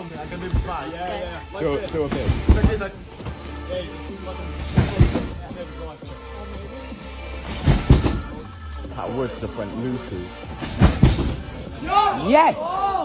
something. I can do fly. Yeah, yeah, yeah. Like Do, this. do a bit. Like this, like- Yeah, you just like a- That wood just went loosey. Yes! Oh!